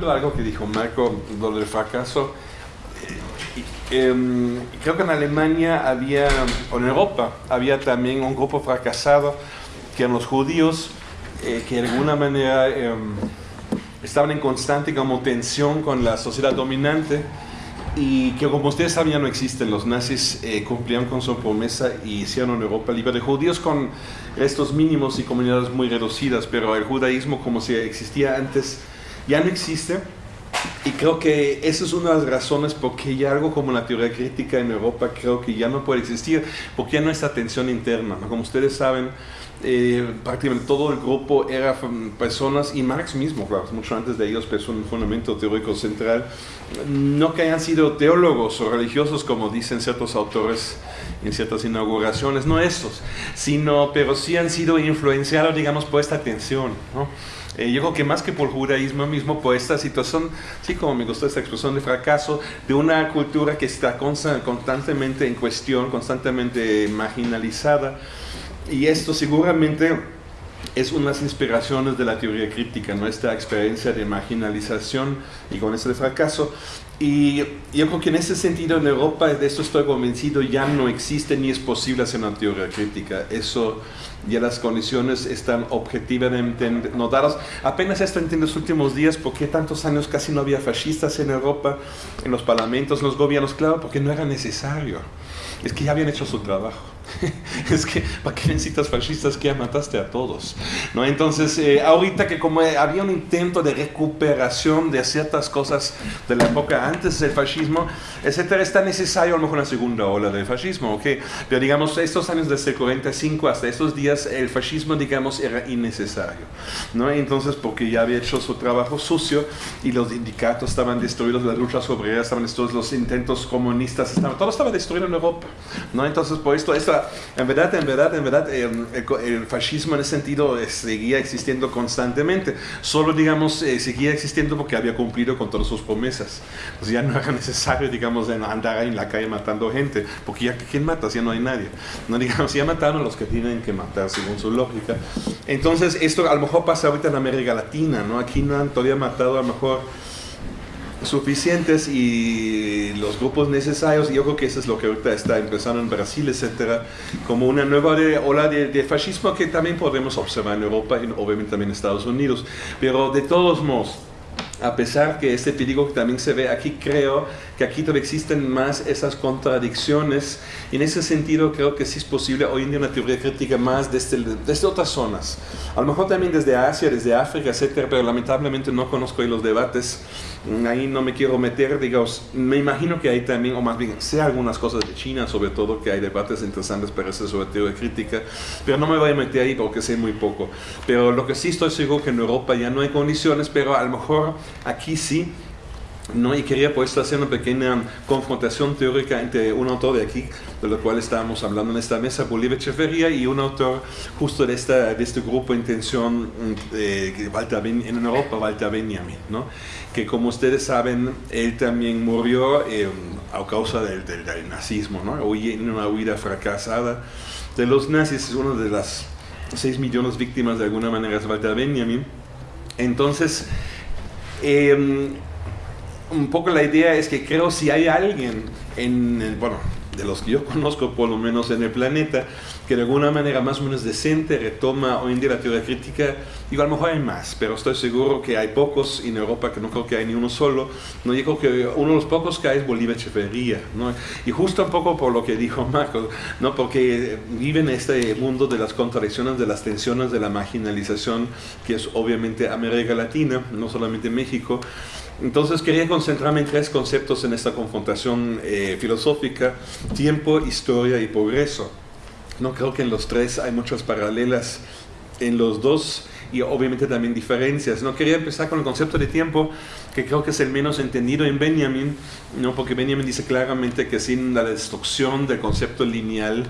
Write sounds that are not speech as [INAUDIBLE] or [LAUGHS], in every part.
ejemplo, algo que dijo Marco, lo del fracaso. Eh, em, creo que en Alemania había, o en Europa, había también un grupo fracasado, que eran los judíos, eh, que de alguna manera em, estaban en constante como tensión con la sociedad dominante y que como ustedes saben ya no existen. Los nazis eh, cumplían con su promesa y hicieron Europa libre de judíos con estos mínimos y comunidades muy reducidas, pero el judaísmo como si existía antes ya no existe. Y creo que esa es una de las razones por qué ya algo como la teoría crítica en Europa creo que ya no puede existir, porque ya no hay esta tensión interna. Como ustedes saben, eh, prácticamente todo el grupo era personas, y Marx mismo, claro, mucho antes de ellos, pero un fundamento teórico central, no que hayan sido teólogos o religiosos, como dicen ciertos autores en ciertas inauguraciones, no estos, sino, pero sí han sido influenciados, digamos, por esta tensión, ¿no? Eh, yo creo que más que por judaísmo mismo, por esta situación, sí, como me gustó esta expresión de fracaso, de una cultura que está constantemente en cuestión, constantemente marginalizada, y esto seguramente es unas inspiraciones de la teoría crítica, nuestra experiencia de marginalización y con ese fracaso. Y yo creo que en ese sentido en Europa, de esto estoy convencido, ya no existe ni es posible hacer una teoría crítica. Eso, ya las condiciones están objetivamente no dadas. Apenas esto en los últimos días, ¿por qué tantos años casi no había fascistas en Europa, en los parlamentos, en los gobiernos? Claro, porque no era necesario. Es que ya habían hecho su trabajo. [LAUGHS] es que, ¿para qué necesitas fascistas que ya mataste a todos? ¿No? Entonces, eh, ahorita que como había un intento de recuperación de ciertas cosas de la época antes del fascismo, etcétera, está necesario a lo mejor una segunda ola del fascismo, ¿ok? Pero digamos, estos años desde el 45 hasta estos días, el fascismo, digamos, era innecesario, ¿no? Entonces, porque ya había hecho su trabajo sucio y los sindicatos estaban destruidos, las luchas obreras estaban destruidas, los intentos comunistas, estaban, todo estaba destruido en Europa, ¿no? Entonces, por esto, esta en verdad, en verdad, en verdad, em, el, fascismo en ese sentido eh, seguía existiendo constantemente. Solo, digamos, eh, seguía existiendo porque había cumplido con todas sus promesas. Ya no era necesario, digamos, andar en la calle matando gente, porque ya ¿quién mata? Ya no hay nadie. No, digamos, ya mataron a los que tienen que matar, según su lógica. Entonces, esto a lo mejor pasa ahorita en América Latina, ¿no? Aquí no han todavía matado a lo mejor suficientes y los grupos necesarios, y yo creo que eso es lo que ahorita está empezando en Brasil, etcétera, como una nueva ola de, fascismo que también podemos observar en Europa y obviamente también en Estados Unidos. Pero de todos modos, a pesar que este peligro que también se ve aquí, creo que aquí todavía existen más esas contradicciones. Y en ese sentido creo que sí es posible hoy en día una teoría crítica más desde, desde otras zonas. A lo mejor también desde Asia, desde África, etcétera, pero lamentablemente no conozco ahí los debates. Ahí no me quiero meter, digamos, me imagino que hay también, o más bien sé algunas cosas de China, sobre todo, que hay debates interesantes para eso sobre teoría crítica, pero no me voy a meter ahí porque sé muy poco. Pero lo que sí estoy seguro que en Europa ya no hay condiciones, pero a lo mejor aquí sí ¿no? Y quería pues hacer una pequeña confrontación teórica entre un autor de aquí, de lo cual estábamos hablando en esta mesa, Bolívar Echeverría, y un autor justo de, esta, de este grupo Intención eh, en Europa, Walter Benjamin, ¿no? que como ustedes saben, él también murió eh, a causa del, del, nazismo, ¿no? en una huida fracasada de los nazis, es una de las 6 millones de víctimas de alguna manera es Walter Benjamin. Entonces, eh, un poco la idea es que creo si hay alguien en, bueno, de los que yo conozco por lo menos en el planeta, que de alguna manera más o menos decente retoma hoy en día la teoría crítica, digo, a lo mejor hay más, pero estoy seguro que hay pocos en Europa, que no creo que hay ni uno solo, no digo que uno de los pocos que hay es Bolívar Echeverría, ¿no? y justo un poco por lo que dijo Marco, ¿no? porque vive en este mundo de las contradicciones, de las tensiones, de la marginalización, que es obviamente América Latina, no solamente México, entonces quería concentrarme en tres conceptos en esta confrontación eh, filosófica, tiempo, historia y progreso. No creo que en los tres hay muchas paralelas en los dos y obviamente también diferencias. No quería empezar con el concepto de tiempo, que creo que es el menos entendido en Benjamin, ¿no? porque Benjamin dice claramente que sin la destrucción del concepto lineal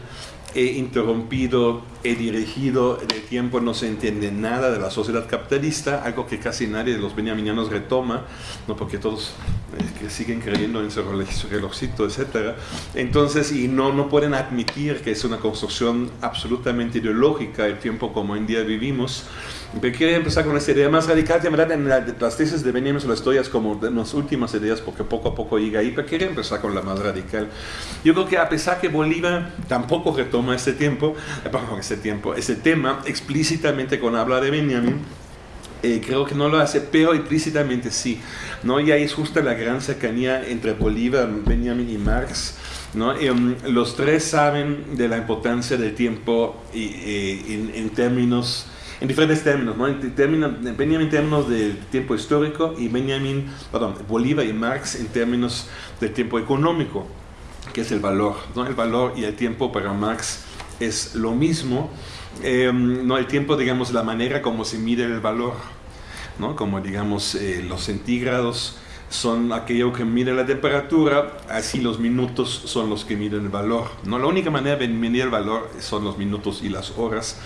he interrumpido, he dirigido el tiempo, no se entiende nada de la sociedad capitalista, algo que casi nadie de los benjaminianos retoma, ¿no? porque todos eh, que siguen creyendo en ese relojcito, etc. Entonces, y no, no pueden admitir que es una construcción absolutamente ideológica el tiempo como en día vivimos. Pero quiero empezar con esta idea más radical, de verdad en las tesis de Benjamin lo estoy es como de las últimas ideas porque poco a poco llega ahí, pero quiero empezar con la más radical. Yo creo que a pesar que Bolívar tampoco retoma este tiempo, eh, este tiempo, ese tema explícitamente con habla de Benjamin, eh, creo que no lo hace, pero implícitamente sí. ¿no? Y ahí es justo la gran cercanía entre Bolívar, Benjamin y Marx. ¿no? Um, los tres saben de la importancia del tiempo y, eh, en, términos, en diferentes términos, ¿no? en términos, Benjamin en términos del tiempo histórico y Benjamin, perdón, Bolívar y Marx en términos del tiempo económico, que es el valor. ¿no? El valor y el tiempo para Marx es lo mismo. Em, no el tiempo, digamos, la manera como se mide el valor, ¿no? Como, digamos, eh, los centígrados son aquello que mide la temperatura, así los minutos son los que miden el valor. ¿no? La única manera de medir el valor son los minutos y las horas.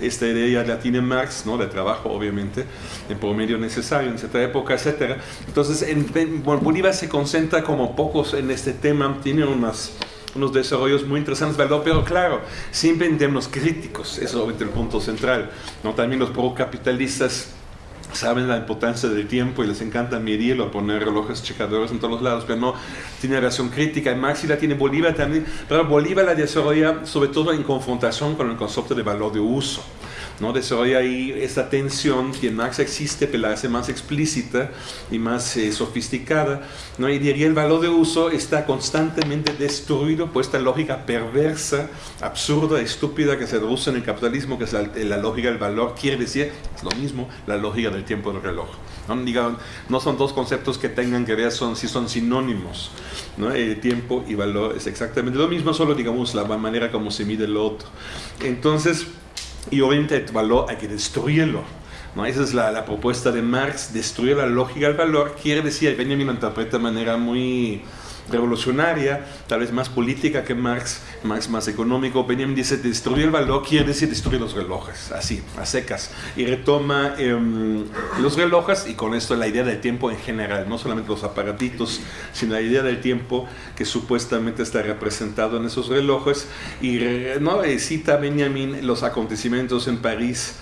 Esta idea la tiene Marx, ¿no? de trabajo obviamente, en promedio necesario en cierta época, etc. Entonces, en, Bolívar se concentra como pocos en este tema, tiene unas unos desarrollos muy interesantes, ¿verdad? Pero claro, siempre en términos críticos, eso es el punto central. ¿no? También los pro-capitalistas saben la importancia del tiempo y les encanta medirlo, poner relojes checadores en todos los lados, pero no tiene relación crítica. Y Marx la tiene Bolívar también, pero Bolívar la desarrolla sobre todo en confrontación con el concepto de valor de uso. ¿No? Desarrolla ahí esa tensión que Marx existe, pero la hace más explícita y más eh, sofisticada, ¿no? Y diría el valor de uso está constantemente destruido por esta lógica perversa, absurda, estúpida que se reduce en el capitalismo, que es la, lógica del valor, quiere decir, es lo mismo, la lógica del tiempo del reloj. ¿no? no son dos conceptos que tengan que ver, son, si son sinónimos. ¿no? El tiempo y valor es exactamente lo mismo, solo digamos la manera como se mide el otro. Entonces, y obviamente el valor hay que destruirlo. ¿no? Esa es la, la, propuesta de Marx, destruir la lógica del valor. Quiere decir, Benjamin lo interpreta de manera muy revolucionaria, tal vez más política que Marx, Marx más económico. Benjamin dice, destruir el valor quiere decir destruir los relojes, así, a secas. Y retoma em, los relojes y con esto la idea del tiempo en general, no solamente los aparatitos, sino la idea del tiempo que supuestamente está representado en esos relojes. Y ¿no? cita Benjamin los acontecimientos en París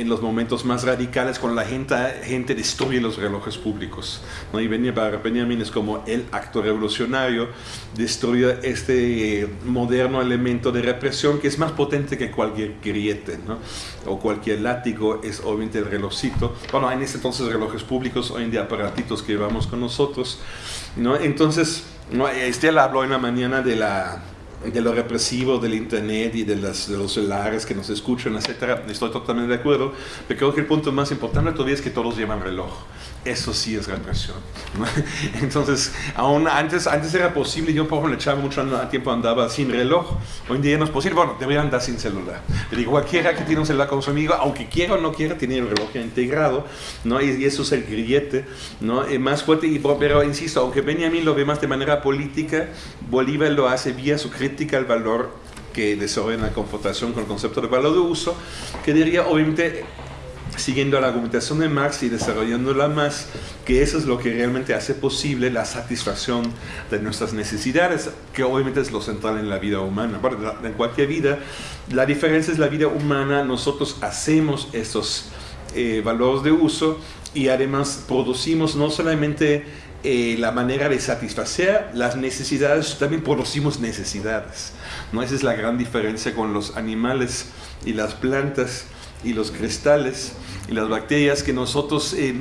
en los momentos más radicales cuando la gente, gente destruye los relojes públicos. ¿no? Y Benjamin es como el acto revolucionario, destruye este eh, moderno elemento de represión que es más potente que cualquier griete ¿no? o cualquier látigo, es obviamente el relojcito. Bueno, en ese entonces relojes públicos, hoy en día aparatitos que llevamos con nosotros. ¿no? Entonces, ¿no? Estela habló en la mañana de la de lo represivo del internet y de, los celulares que nos escuchan, etcétera, estoy totalmente de acuerdo, pero creo que el punto más importante todavía es que todos llevan reloj eso sí es represión. [LAUGHS] Entonces, aún antes, antes era posible, yo por ejemplo echaba mucho tiempo andaba sin reloj, hoy en día no es posible, bueno, debería andar sin celular. Le digo, cualquiera que tiene un celular con su amigo, aunque quiera o no quiera, tiene el reloj integrado, ¿no? Y, eso es el grillete, ¿no? Es más fuerte, y, pero insisto, aunque Benjamin lo ve más de manera política, Bolívar lo hace vía su crítica al valor que desarrolla la confrontación con el concepto de valor de uso, que diría, obviamente, siguiendo la argumentación de Marx y desarrollándola más, que eso es lo que realmente hace posible la satisfacción de nuestras necesidades, que obviamente es lo central en la vida humana. en cualquier vida, la diferencia es la vida humana, nosotros hacemos estos eh, valores de uso y además producimos no solamente eh, la manera de satisfacer las necesidades, también producimos necesidades. ¿no? Esa es la gran diferencia con los animales y las plantas y los cristales y las bacterias que nosotros eh,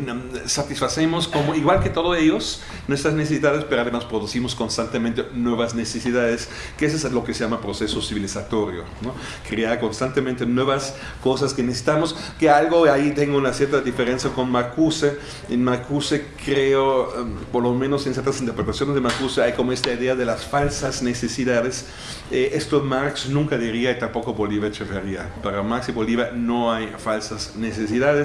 satisfacemos como igual que todos ellos nuestras necesidades pero además producimos constantemente nuevas necesidades que eso es lo que se llama proceso civilizatorio ¿no? crear constantemente nuevas cosas que necesitamos que algo ahí tengo una cierta diferencia con Marcuse en Marcuse creo em, por lo menos en ciertas interpretaciones de Marcuse hay como esta idea de las falsas necesidades. Eh, esto Marx nunca diría y tampoco Bolívar Echeverría. Para Marx y Bolívar no hay falsas necesidades,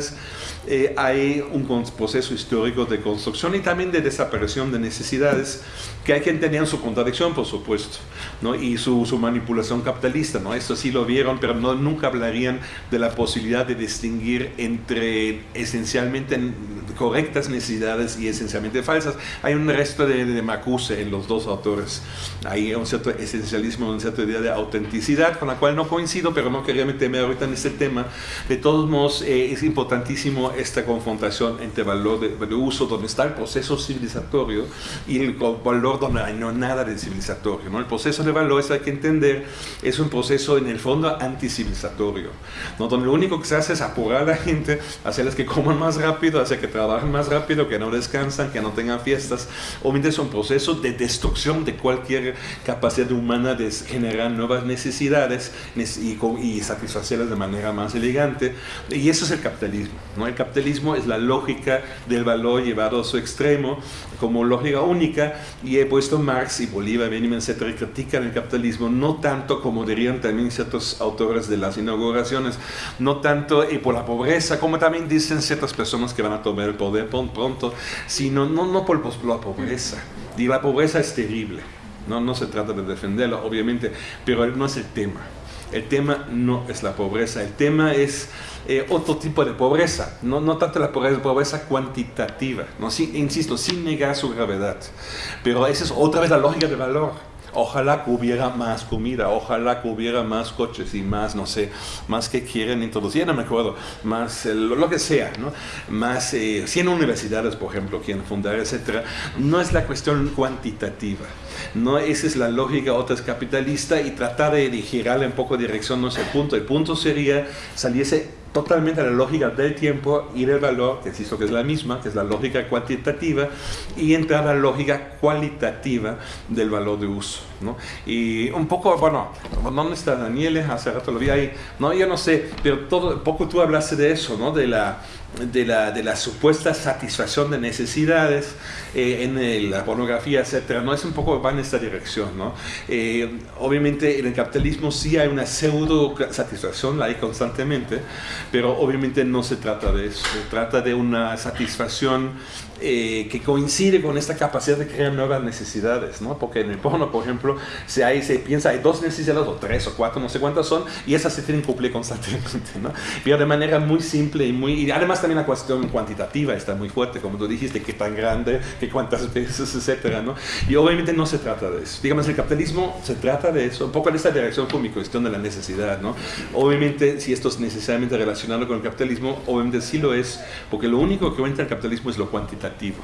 eh, hay un proceso histórico de construcción y también de desaparición de necesidades que hay que entender su contradicción, por supuesto, ¿no? y su, su, manipulación capitalista. ¿no? Esto sí lo vieron, pero no, nunca hablarían de la posibilidad de distinguir entre esencialmente correctas necesidades y esencialmente falsas. Hay un resto de, de Macuse en los dos autores. Hay un cierto esencialismo, una cierta idea de autenticidad, con la cual no coincido, pero no quería meterme ahorita en este tema. De todos modos, eh, es importantísimo esta confrontación entre valor de, de, uso, donde está el proceso civilizatorio, y el valor donde no nada de civilizatorio. ¿no? El proceso de valor, eso hay que entender, es un proceso en el fondo anticivilizatorio, ¿no? donde lo único que se hace es apurar a la gente, hacerles que coman más rápido, hacer que trabajen más rápido, que no descansan, que no tengan fiestas. Obviamente es un proceso de destrucción de cualquier capacidad humana de generar nuevas necesidades y, y satisfacerlas de manera más elegante. Y eso es el capitalismo. ¿no? El capitalismo es la lógica del valor llevado a su extremo como lógica única y he puesto Marx y Bolívar, Benjamin, etcétera, critican el capitalismo no tanto como dirían también ciertos autores de las inauguraciones, no tanto y por la pobreza, como también dicen ciertas personas que van a tomar el poder pronto, sino no, no por, la pobreza. Y la pobreza es terrible. No, no se trata de defenderla, obviamente, pero no es el tema. El tema no es la pobreza, el tema es eh, otro tipo de pobreza, no, no tanto la pobreza, pobreza cuantitativa, insisto, sin negar su gravedad, pero esa es otra vez la lógica del valor. Ojalá que hubiera más comida, ojalá que hubiera más coches y más, no sé, más que quieren introducir, no me acuerdo, más eh, lo, que sea, ¿no? Más eh, 100 universidades, por ejemplo, quieren fundar, etcétera. No es la cuestión cuantitativa. No, esa es la lógica, otra es capitalista y tratar de girarle un poco de dirección no es el punto. El punto sería saliese totalmente a la lógica del tiempo y del valor, que insisto que es la misma, que es la lógica cuantitativa, y entrar a la lógica cualitativa del valor de uso. ¿no? Y un poco, bueno, ¿dónde está Daniel? Hace rato lo vi ahí. No, yo no sé, pero todo, poco tú hablaste de eso, ¿no? De la, de la, de la supuesta satisfacción de necesidades eh, en el, la pornografía, etcétera, ¿no? Es un poco, va en esta dirección, ¿no? Eh, obviamente en el capitalismo sí hay una pseudo satisfacción, la hay constantemente, pero obviamente no se trata de eso, se trata de una satisfacción eh, que coincide con esta capacidad de crear nuevas necesidades, ¿no? Porque en el porno, por ejemplo, se, hay, se piensa hay dos necesidades, o tres, o cuatro, no sé cuántas son, y esas se tienen que cumplir constantemente, ¿no? Pero de manera muy simple y muy... Y además también la cuestión cuantitativa está muy fuerte, como tú dijiste, qué tan grande, qué cuántas [LAUGHS] veces, etcétera, ¿no? Y obviamente no se trata de eso. Digamos, el capitalismo se trata de eso, un poco en esta dirección fue mi cuestión de la necesidad, ¿no? Obviamente, si esto es necesariamente relacionado con el capitalismo, obviamente sí lo es, porque lo único que cuenta el capitalismo es lo cuantitativo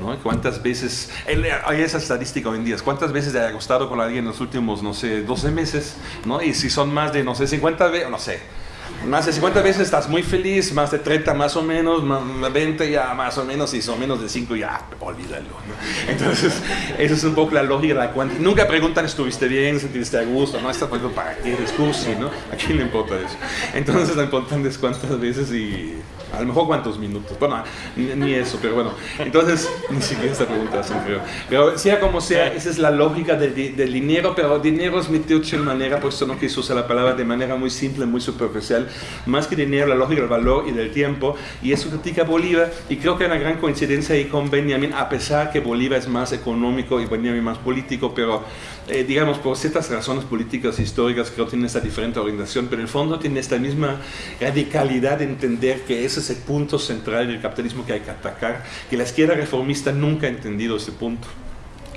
¿no? ¿Cuántas veces, hay esa estadística hoy en día, cuántas veces te ha acostado con alguien en los últimos, no sé, 12 meses, ¿no? Y si son más de, no sé, 50 veces, no sé, más de 50 veces estás muy feliz, más de 30 más o menos, más 20 ya más o menos, y son menos de 5 ya, olvídalo. ¿no? [LAUGHS] Entonces, esa es un poco la lógica de la cuantía. Nunca preguntan, ¿estuviste bien? ¿Sentiste a gusto? No, está poniendo para qué discurso, ¿no? ¿A quién le importa eso? Entonces, lo importante es cuántas veces y a lo mejor cuántos minutos. Bueno, ni, ni eso, pero bueno. Entonces, [LAUGHS] ni siquiera esta pregunta hacen, creo. Pero sea como sea, esa es la lógica del, del dinero, pero dinero es metido de manera, por eso no quiso usar la palabra de manera muy simple, muy superficial. Más que dinero, la lógica del valor y del tiempo. Y eso critica Bolívar. Y creo que hay una gran coincidencia ahí con Benjamin, a pesar que Bolívar es más económico y Benjamin más político, pero eh, digamos, por ciertas razones políticas históricas, creo que tiene esta diferente orientación, pero en el fondo tiene esta misma radicalidad de entender que ese es el punto central del capitalismo que hay que atacar, que la izquierda reformista nunca ha entendido ese punto.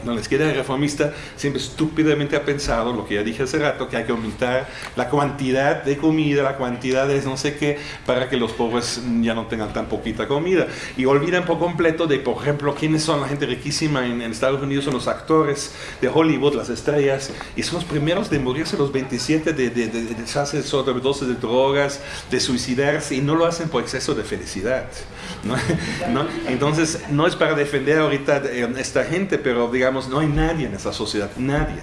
No, la izquierda reformista siempre estúpidamente ha pensado, lo que ya dije hace rato, que hay que aumentar la cantidad de comida, la cantidad de no sé qué, para que los pobres ya no tengan tan poquita comida. Y olvidan por completo de, por ejemplo, quiénes son la gente riquísima en, en Estados Unidos, son los actores de Hollywood, las estrellas, y son los primeros de morirse los 27, de, de, de, de sobredosis de drogas, de suicidarse, y no lo hacen por exceso de felicidad. ¿no? [LAUGHS] Entonces, no es para defender ahorita a esta gente, pero digamos, no hay nadie en esa sociedad, nadie.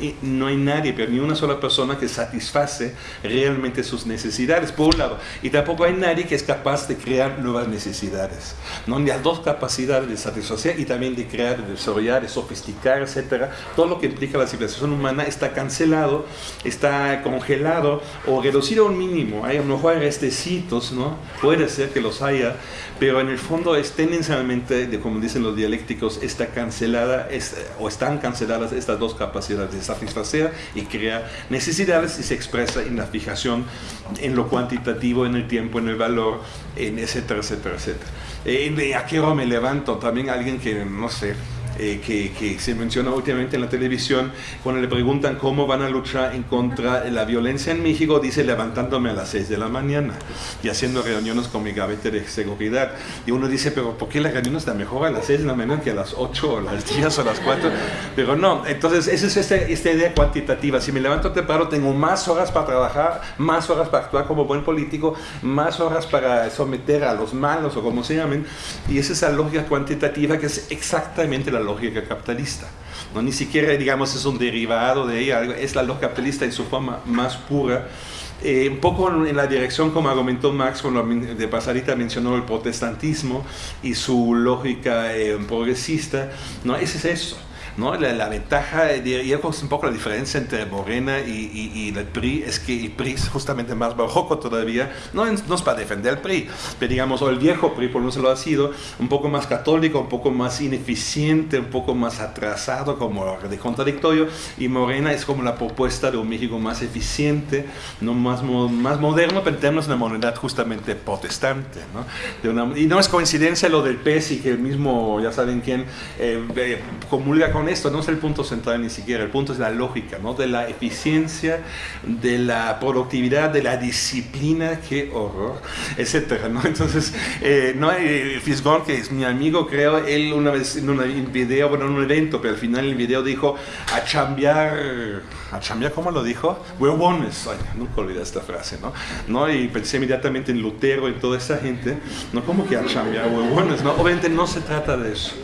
Y no hay nadie, pero ni una sola persona que satisface realmente sus necesidades, por un lado. Y tampoco hay nadie que es capaz de crear nuevas necesidades. ¿no? Hay dos capacidades de satisfacer y también de crear, de desarrollar, de sofisticar, etc. Todo lo que implica la civilización humana está cancelado, está congelado o reducido a un mínimo. Hay, a lo mejor restecitos, ¿no? puede ser que los haya, pero en el fondo es tendencialmente, de, como dicen los dialécticos, está cancelada, o están canceladas estas dos capacidades de satisfacer y crear necesidades y se expresa en la fijación, en lo cuantitativo, en el tiempo, en el valor, en etcétera, etcétera, etcétera. Eh, ¿A qué hora me levanto? También alguien que, no sé, eh, que, se menciona últimamente en la televisión, cuando le preguntan cómo van a luchar en contra de la violencia en México, dice levantándome a las 6 de la mañana y haciendo reuniones con mi gabinete de seguridad. Y uno dice, pero ¿por qué la reunión está mejor a las 6 de la mañana que a las 8 o las 10 o las 4? Pero no, entonces esa es esta, esta idea cuantitativa. Si me levanto temprano, tengo más horas para trabajar, más horas para actuar como buen político, más horas para someter a los malos o como se llamen. Y esa es la lógica cuantitativa que es exactamente la lógica capitalista. No, ni siquiera, digamos, es un derivado de ella, es la lógica capitalista en su forma más pura. Eh, un poco en la dirección como argumentó Marx cuando de pasadita mencionó el protestantismo y su lógica eh, progresista, no, ese es eso. ¿No? La, ventaja, diría que un poco la diferencia entre Morena y, y, el PRI es que el PRI es justamente más barroco todavía, no, no es para defender el PRI, pero digamos, o el viejo PRI por lo menos lo ha sido, un poco más católico, un poco más ineficiente, un poco más atrasado, como de contradictorio, y Morena es como la propuesta de un México más eficiente, no más, más moderno, pero en términos de una moneda justamente protestante. ¿no? y no es coincidencia lo del PES y que el mismo, ya saben quién, eh, comulga con esto, no es el punto central ni siquiera, el punto es la lógica, ¿no? de la eficiencia, de la productividad, de la disciplina, qué horror, etcétera, ¿no? [LAUGHS] Entonces, eh, no, eh, Fisgón, que es mi amigo, creo, él una vez en un video, bueno, en un evento, pero al final el video dijo, a chambear, a chambear, ¿cómo lo dijo? Huevones, Ay, nunca olvidé esta frase, ¿no? ¿no? Y pensé inmediatamente en Lutero y toda esa gente, ¿no? como que a chambear huevones? ¿no? Obviamente no se trata de eso.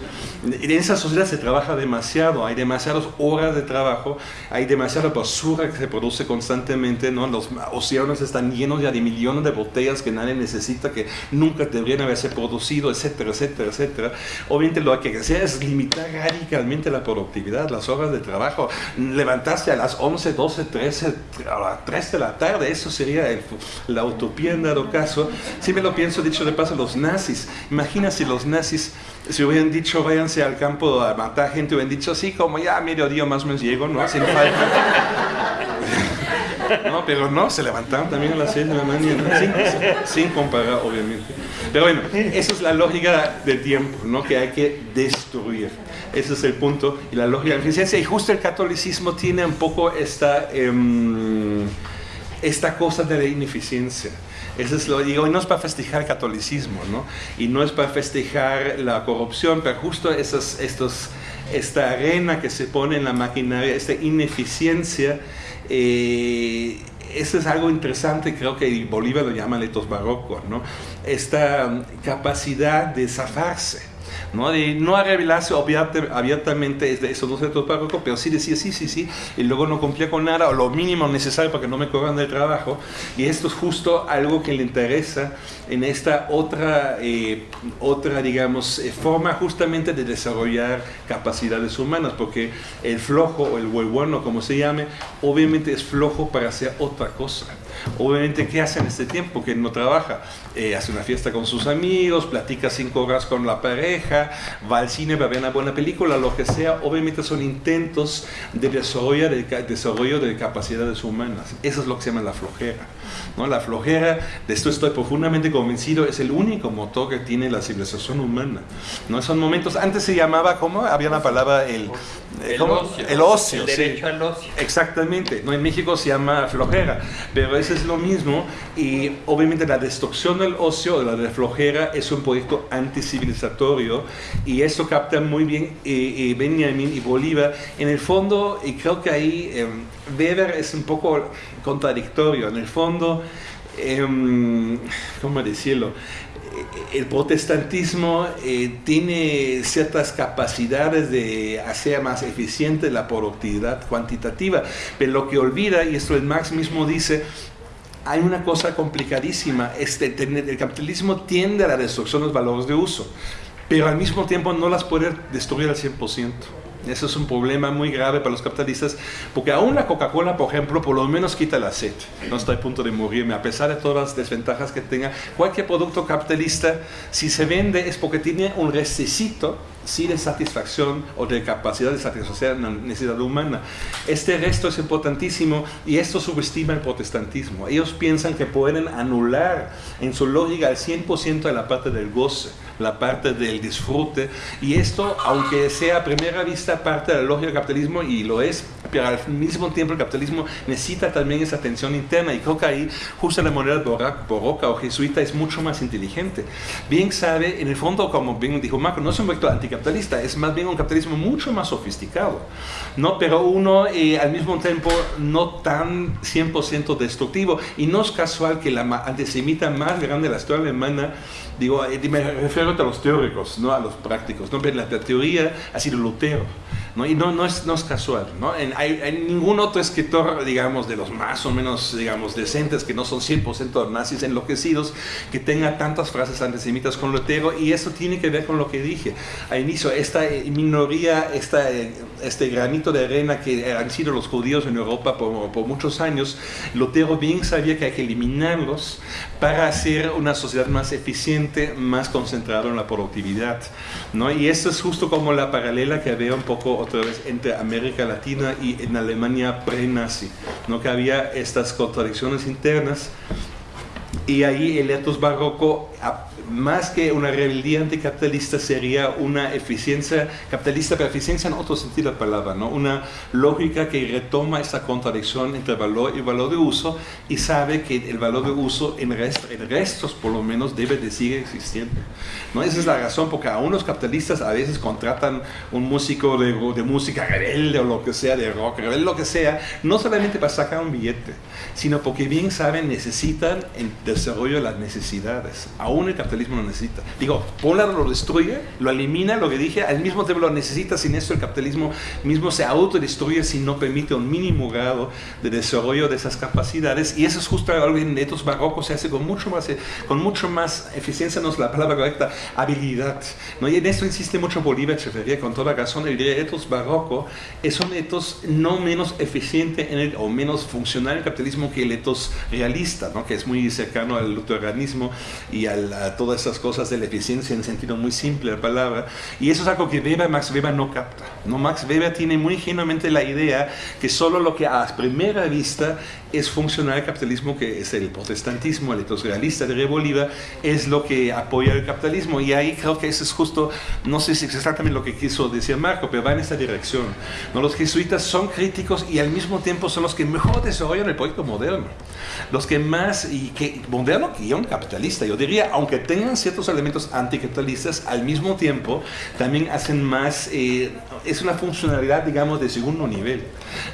En esa sociedad se trabaja demasiado, hay demasiadas horas de trabajo, hay demasiada basura que se produce constantemente, ¿no? los océanos están llenos ya de millones de botellas que nadie necesita, que nunca deberían haberse producido, etcétera, etcétera, etcétera. Obviamente lo que hay es limitar radicalmente la productividad, las horas de trabajo, levantarse a las 11, 12, 13, a las 3 de la tarde, eso sería la utopía en dado caso. Si me lo pienso, dicho de paso, los nazis, imagina si los nazis si hubieran dicho váyanse al campo a matar gente, hubieran dicho sí, como ya a mediodía más o menos llego, ¿no? Sin falta. [LAUGHS] no, pero no, se levantaron también a las 6 de la mañana, sin, comparar, obviamente. Pero bueno, esa es la lógica del tiempo, ¿no? Que hay que destruir. Ese es el punto. Y la lógica de la eficiencia. Y justo el catolicismo tiene un poco esta, em, esta cosa de la ineficiencia. Eso es lo digo, y no es para festejar el catolicismo, ¿no? Y no es para festejar la corrupción, pero justo estos, esta arena que se pone en la maquinaria, esta ineficiencia, eh, eso es algo interesante, creo que Bolívar lo llama letos barrocos, ¿no? Esta capacidad de zafarse ¿no? De no revelarse abiertamente de esos dos centros párrocos, pero sí decía sí, sí, sí, y luego no cumplía con nada o lo mínimo necesario para que no me corran del trabajo. Y esto es justo algo que le interesa en esta otra, eh, otra digamos, eh, forma justamente de desarrollar capacidades humanas, porque el flojo o el bueno, como se llame, obviamente es flojo para hacer otra cosa. Obviamente, ¿qué hace en este tiempo que no trabaja? Eh, hace una fiesta con sus amigos, platica cinco horas con la pareja, va al cine va a ver una buena película, lo que sea. Obviamente son intentos de desarrollo de, desarrollo de capacidades humanas. Eso es lo que se llama la flojera. ¿no? La flojera, de esto estoy profundamente convencido, es el único motor que tiene la civilización humana. ¿no? Son momentos, antes se llamaba, ¿cómo? Había una palabra, el, el ocio. El ocio, el derecho al ocio. Exactamente. ¿no? En México se llama flojera, pero es es lo mismo y obviamente la destrucción del ocio, de la flojera, es un proyecto anticivilizatorio y eso capta muy bien eh, eh, Benjamin y Bolívar. En el fondo, y creo que ahí eh, Weber es un poco contradictorio, en el fondo, em, ¿cómo decirlo? el protestantismo tiene ciertas capacidades de hacer más eficiente la productividad cuantitativa, pero lo que olvida, y esto el Marx mismo dice, hay una cosa complicadísima. El capitalismo tiende a la destrucción de los valores de uso, pero al mismo tiempo no las puede destruir al 100%. Eso es un problema muy grave para los capitalistas, porque aún la Coca-Cola, por ejemplo, por lo menos quita la sed. No estoy a punto de morirme, a pesar de todas las desventajas que tenga. Cualquier producto capitalista, si se vende, es porque tiene un recesito sí de satisfacción o de capacidad de satisfacer la necesidad humana. Este resto es importantísimo y esto subestima el protestantismo. Ellos piensan que pueden anular en su lógica al 100% de la parte del goce, la parte del disfrute. Y esto, aunque sea a primera vista parte de la lógica del capitalismo, y lo es, pero al mismo tiempo el capitalismo necesita también esa tensión interna. Y creo que ahí, justo la moneda borroca o jesuita es mucho más inteligente. Bien sabe, en el fondo, como bien dijo Marco, no es un vector anticapitalista, es más bien un capitalismo mucho más sofisticado. ¿no? Pero uno eh, al mismo tiempo no tan 100% destructivo. Y no es casual que la antisemita más grande de la historia alemana digo, eh, me refiero a los teóricos, no a los prácticos, ¿no? Pero la, teoría ha sido Lutero, ¿no? Y no, no, es, no es casual, ¿no? En, hay, ningún otro escritor, digamos, de los más o menos, digamos, decentes, que no son 100% nazis enloquecidos, que tenga tantas frases antisemitas con Lutero, y eso tiene que ver con lo que dije al inicio, esta eh, minoría, esta, eh, este granito de arena que han sido los judíos en Europa por, por muchos años, Lutero bien sabía que hay que eliminarlos para hacer una sociedad más eficiente más concentrado en la productividad. ¿no? Y esto es justo como la paralela que había un poco otra vez entre América Latina y en Alemania pre-nazi, ¿no? que había estas contradicciones internas y ahí el etos barroco más que una rebeldía anticapitalista sería una eficiencia capitalista, pero eficiencia en otro sentido de la palabra, ¿no? una lógica que retoma esta contradicción entre valor y valor de uso y sabe que el valor de uso en, restos por lo menos debe de seguir existiendo. ¿no? Esa es la razón porque a unos capitalistas a veces contratan un músico de, de música rebelde o lo que sea, de rock rebelde, lo que sea, no solamente para sacar un billete, sino porque bien saben necesitan el desarrollo de las necesidades. Aún el capitalismo lo necesita. Digo, lado lo destruye, lo elimina, lo que dije, al mismo tiempo lo necesita, sin eso el capitalismo mismo se autodestruye si no permite un mínimo grado de desarrollo de esas capacidades. Y eso es justo algo en estos barrocos se hace con mucho más, con mucho más eficiencia, no es la palabra correcta, habilidad. ¿no? Y en esto insiste mucho Bolívar Echeverría con toda razón. El etos barroco es un etos no menos eficiente en el, o menos funcional en el capitalismo que el etos realista, ¿no? que es muy cercano al luteranismo y al, todo esas cosas de la eficiencia en sentido muy simple la palabra. Y eso es algo que Weber, Max Weber no capta. ¿no? Max Weber tiene muy ingenuamente la idea que solo lo que a primera vista es funcional el capitalismo, que es el protestantismo, el etos realista de Bolívar, es lo que apoya el capitalismo. Y ahí creo que eso es justo, no sé si es exactamente lo que quiso decir Marco, pero va en esta dirección. ¿no? Los jesuitas son críticos y al mismo tiempo son los que mejor desarrollan el proyecto moderno. Los que más, y que moderno que un capitalista, yo diría, aunque tengan ciertos elementos anticapitalistas, al mismo tiempo también hacen más, eh, es una funcionalidad, digamos, de segundo nivel.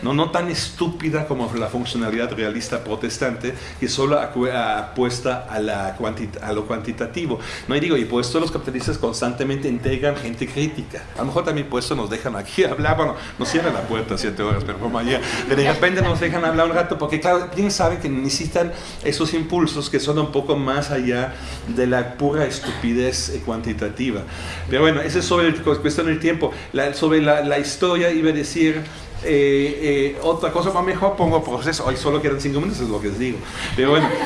No, no tan estúpida como la funcionalidad realista protestante que solo apuesta a, la a lo cuantitativo. No, y digo, y por esto los capitalistas constantemente integran gente crítica. A lo mejor también por eso nos dejan aquí [LAUGHS] hablar, bueno, nos cierran la puerta siete horas, pero como ayer, de repente nos dejan hablar un rato, porque claro, bien saben que necesitan esos impulsos que son un poco más allá de la pura estupidez cuantitativa. Pero bueno, eso es sobre el, cuestión del tiempo. sobre la, la historia iba a decir eh, eh, otra cosa más mejor pongo proceso. Hoy solo quedan cinco minutos, es lo que les digo. Pero bueno. [LAUGHS]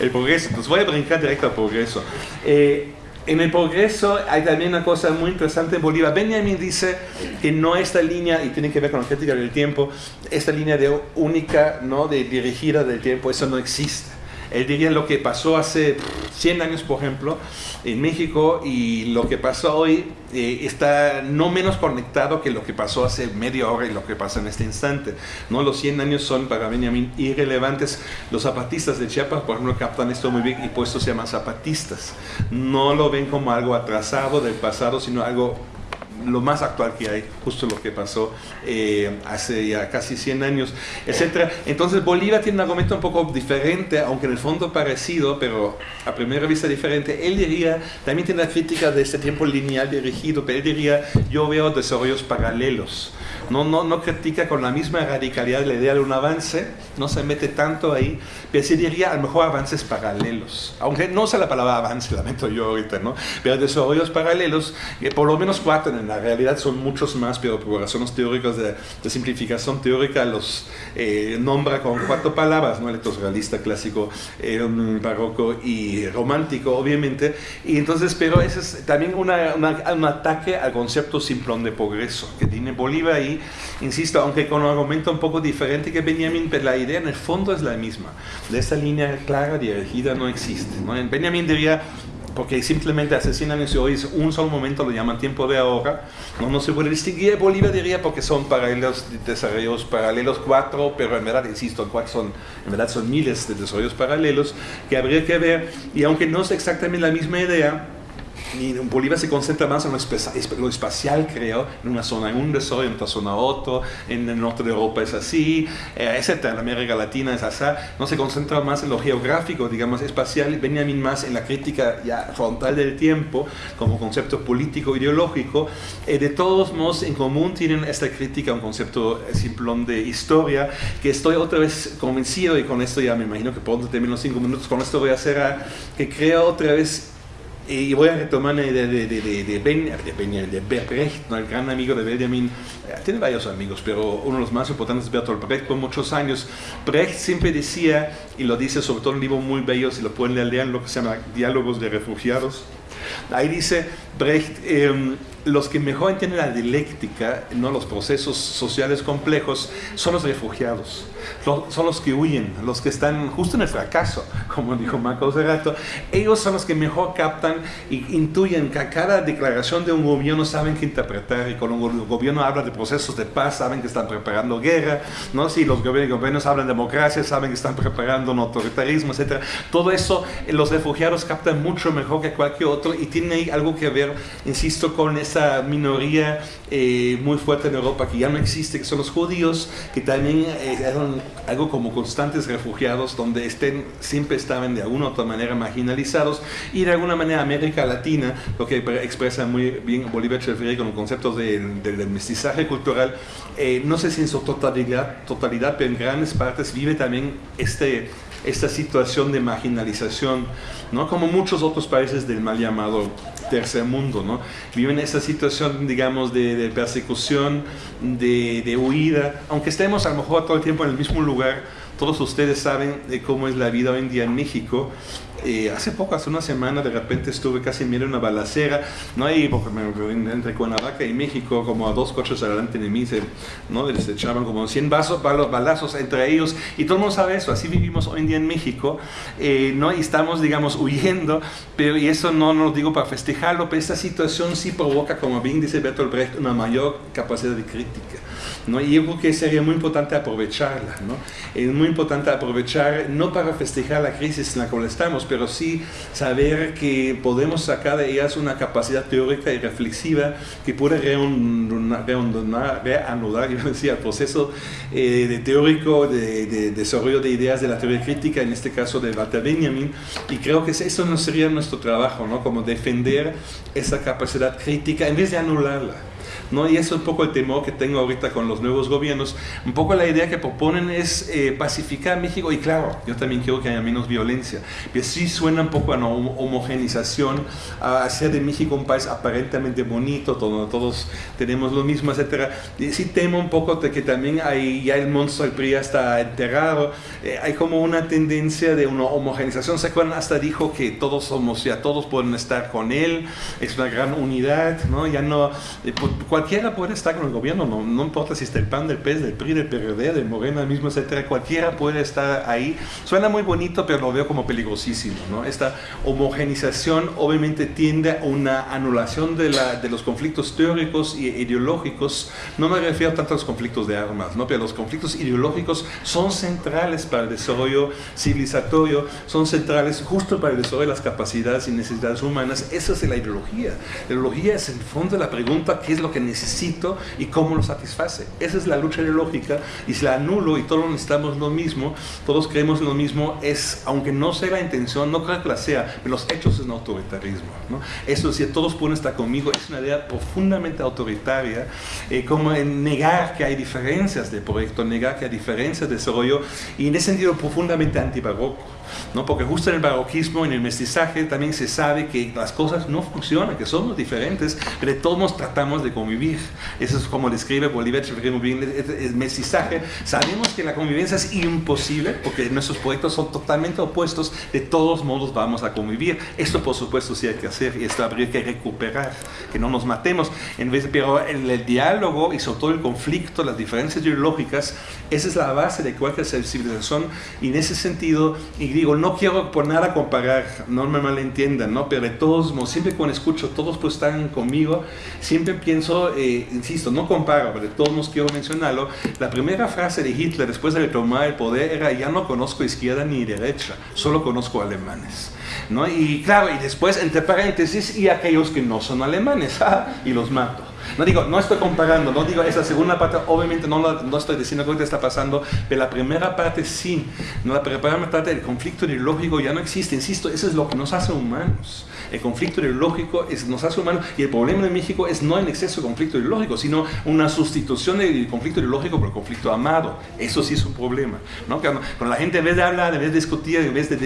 el progreso. Entonces voy a brincar directo al progreso. Eh, en el progreso hay también una cosa muy interesante en Bolívar. Benjamin dice que no esta línea, y tiene que ver con la crítica del tiempo, esta línea de única, ¿no? de dirigida del tiempo, eso no existe. Él diría lo que pasó hace 100 años, por ejemplo, en México y lo que pasó hoy eh, está no menos conectado que lo que pasó hace media hora y lo que pasa en este instante. ¿no? Los 100 años son para Benjamin irrelevantes. Los zapatistas de Chiapas, por ejemplo, captan esto muy bien y por eso se llaman zapatistas. No lo ven como algo atrasado del pasado, sino algo lo más actual que hay, justo lo que pasó eh, hace ya casi 100 años, etc. Entonces Bolívar tiene un argumento un poco diferente, aunque en el fondo parecido, pero a primera vista diferente. Él diría, también tiene la crítica de este tiempo lineal dirigido, pero él diría, yo veo desarrollos paralelos. no, no, no critica con la misma radicalidad la idea de un avance, no se mete tanto ahí, pero sí diría a lo mejor avances paralelos, aunque no sea la palabra avance, lamento yo ahorita, ¿no? Pero desarrollos paralelos, que por lo menos cuatro, en la realidad son muchos más, pero por razones teóricas de, de simplificación teórica los eh, nombra con cuatro palabras, ¿no? realista clásico, eh, barroco y romántico, obviamente, y entonces, pero ese es también una, un ataque al concepto simplón de progreso que tiene Bolívar ahí, insisto, aunque con un argumento un poco diferente que Benjamin, pero la idea en el fondo es la misma. De esa línea clara dirigida no existe. ¿no? Benjamin diría, porque simplemente asesinan y hoy un solo momento lo llaman tiempo de ahora, no, no se puede distinguir, Bolívar diría porque son paralelos, desarrollos paralelos cuatro, pero en verdad, insisto, cuatro son, en verdad son miles de desarrollos paralelos que habría que ver, y aunque no es exactamente la misma idea, y Bolívar se concentra más en lo, espacial, creo, en una zona en un desarrollo, en otra zona otro, en el norte de Europa es así, eh, etc. En América Latina es así. No se concentra más en lo geográfico, digamos, espacial, Benjamin más en la crítica ya frontal del tiempo, como concepto político, ideológico. Eh, de todos modos, en común tienen esta crítica, un concepto simplón de historia, que estoy otra vez convencido, y con esto ya me imagino que pronto termino los cinco minutos, con esto voy a a, que creo otra vez y voy a retomar de, de, de, de, ben, de, Brecht, el gran amigo de Benjamin. Eh, tiene varios amigos, pero uno de los más importantes es Bertolt Brecht por muchos años. Brecht siempre decía, y lo dice sobre todo en un libro muy bello, si lo pueden leer, lo que se llama Diálogos de Refugiados. Ahí dice Brecht, eh, los que mejor entienden la dialéctica, no los procesos sociales complejos, son los refugiados, son los que huyen, los que están justo en el fracaso, [LAUGHS] como dijo Marco hace rato. Ellos son los que mejor captan y intuyen que a cada declaración de un gobierno saben qué interpretar y cuando un gobierno habla de procesos de paz saben que están preparando guerra, ¿no? si los gobiernos hablan de democracia saben que están preparando un autoritarismo, etc. Todo eso los refugiados captan mucho mejor que cualquier otro y tiene algo que ver, insisto, con esa minoría eh, muy fuerte en Europa que ya no existe, que son los judíos, que también eh, eran algo como constantes refugiados, donde estén, siempre estaban de alguna u otra manera marginalizados, y de alguna manera América Latina, lo que expresa muy bien Bolívar Echeverría con los conceptos del de, mestizaje cultural, eh, no sé si en su totalidad, totalidad, pero en grandes partes vive también este, esta situación de marginalización, ¿no? como muchos otros países del mal llamado tercer mundo, ¿no? Viven esa situación, digamos, de, persecución, de, de, huida, aunque estemos a lo mejor todo el tiempo en el mismo lugar, todos ustedes saben de cómo es la vida hoy en día en México eh, hace poco, hace una semana, de repente estuve casi en una balacera, ¿no? Ahí, porque me, entre Cuernavaca y México, como a dos coches adelante de mí, se, ¿no? Les echaban como 100 vasos, balazos entre ellos, y todo el mundo sabe eso, así vivimos hoy en día en México, eh, ¿no? Y estamos, digamos, huyendo, pero, y eso no, no lo digo para festejarlo, pero esta situación sí provoca, como bien dice Bertolt Brecht, una mayor capacidad de crítica. ¿No? Y yo creo que sería muy importante aprovecharla, ¿no? Es muy importante aprovechar, no para festejar la crisis en la cual estamos, pero sí saber que podemos sacar de ellas una capacidad teórica y reflexiva que puede reanudar, reanudar [LAUGHS] el proceso eh, de teórico de, desarrollo de ideas de la teoría crítica, en este caso de Walter Benjamin, y creo que eso no sería nuestro trabajo, ¿no? Como defender esa capacidad crítica en vez de anularla. ¿No? Y eso es un poco el temor que tengo ahorita con los nuevos gobiernos. Un poco la idea que proponen es eh, pacificar México y claro, yo también quiero que haya menos violencia, pero sí suena un poco a una homogenización, a hacer de México un país aparentemente bonito, donde todos tenemos lo mismo, etc. Y sí temo un poco de que también hay, ya el monstruo del PRI ya está enterrado, eh, hay como una tendencia de una homogenización. ¿Se acuerdan? Hasta dijo que todos somos, ya todos pueden estar con él, es una gran unidad, ¿no? Ya no, eh, cualquiera puede estar con el gobierno, no, no importa si está el PAN, del PES, del PRI, del PRD, del Morena mismo, etcétera, cualquiera puede estar ahí. Suena muy bonito, pero lo veo como peligrosísimo, ¿no? Esta homogenización obviamente tiende a una anulación de, la, de los conflictos teóricos y ideológicos. No me refiero tanto a los conflictos de armas, ¿no? Pero los conflictos ideológicos son centrales para el desarrollo civilizatorio, son centrales justo para el desarrollo de las capacidades y necesidades humanas. Esa es la ideología. La ideología es en el fondo la pregunta, ¿qué es lo que necesito y cómo lo satisface. Esa es la lucha ideológica y si la anulo y todos necesitamos lo mismo, todos creemos lo mismo, es, aunque no sea la intención, no creo que la sea, pero los hechos es un autoritarismo. ¿no? Eso, si todos pueden estar conmigo, es una idea profundamente autoritaria, eh, como en negar que hay diferencias de proyecto, negar que hay diferencias de desarrollo y en ese sentido profundamente antibarroco. ¿No? Porque justo en el barroquismo, en el mestizaje, también se sabe que las cosas no funcionan, que somos diferentes, pero todos modos tratamos de convivir. Eso es como describe Bolívar el mestizaje. Sabemos que la convivencia es imposible, porque nuestros proyectos son totalmente opuestos, de todos modos vamos a convivir. Esto por supuesto sí hay que hacer y esto habría que recuperar, que no nos matemos. En vez pero el, el diálogo y sobre todo el conflicto, las diferencias ideológicas, esa es la base de cualquier civilización y en ese sentido, y digo, no quiero por nada comparar, no me malentiendan, ¿no? pero de todos siempre cuando escucho, todos pues están conmigo, siempre pienso, eh, insisto, no comparo, pero de todos modos quiero mencionarlo, la primera frase de Hitler después de tomar el poder era, ya no conozco izquierda ni derecha, solo conozco alemanes. ¿No? Y claro, y después, entre paréntesis, y aquellos que no son alemanes, [LAUGHS] y los mato. No digo, no estoy comparando, no digo esa segunda parte, obviamente no, no estoy diciendo que está pasando, pero la primera parte sí. ¿no? La primera parte del conflicto ideológico ya no existe, insisto, eso es lo que nos hace humanos. El conflicto ideológico es, nos hace humanos y el problema de México es no el exceso de conflicto ideológico, sino una sustitución del conflicto ideológico por el conflicto amado. Eso sí es un problema. ¿no? Cuando, la gente en vez de hablar, en vez de discutir, en vez de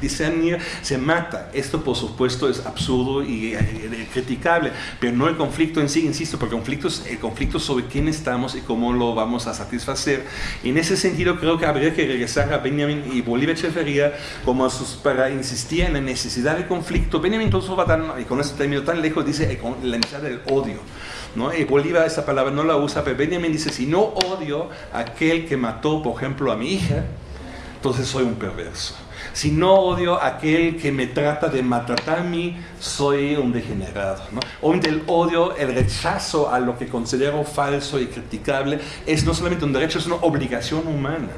discernir, se mata. Esto por supuesto es absurdo y eh, criticable, pero no el conflicto en sí, insisto, porque el conflicto es el conflicto sobre quién estamos y cómo lo vamos a satisfacer. En ese sentido creo que habría que regresar a Benjamin y Bolívar Echeverría como para insistir en la necesidad de conflicto. Benjamin incluso va tan, y con este término tan lejos, dice la necesidad del odio. ¿no? Y Bolívar esa palabra no la usa, pero Benjamin dice, si no odio a aquel que mató, por ejemplo, a mi hija, entonces soy un perverso. Si no odio a aquel que me trata de maltratar a mí, soy un degenerado. ¿no? Obviamente el odio, el rechazo a lo que considero falso y criticable es no solamente un derecho, es una obligación humana.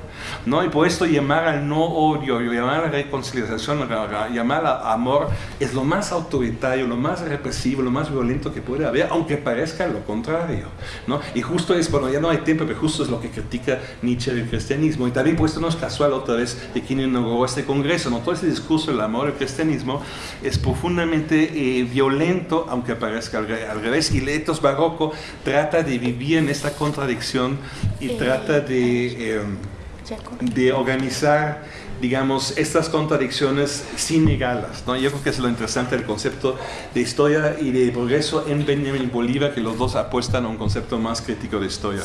¿no? Y por esto llamar al no odio, llamar a reconciliación, llamar al amor, es lo más autoritario, lo más represivo, lo más violento que puede haber, aunque parezca lo contrario. ¿no? Y justo es, bueno, ya no hay tiempo, pero justo es lo que critica Nietzsche del cristianismo. Y también por esto no es casual otra vez de quien inauguró este congreso ¿no? Todo ese discurso del amor al cristianismo es profundamente eh, violento, aunque parezca al, revés, y Letos Barroco trata de vivir en esta contradicción y trata de, em, de organizar digamos, estas contradicciones sin negarlas. ¿no? Yo creo que es lo interesante del concepto de historia y de progreso en Benjamin Bolívar, que los dos apuestan a un concepto más crítico de historia.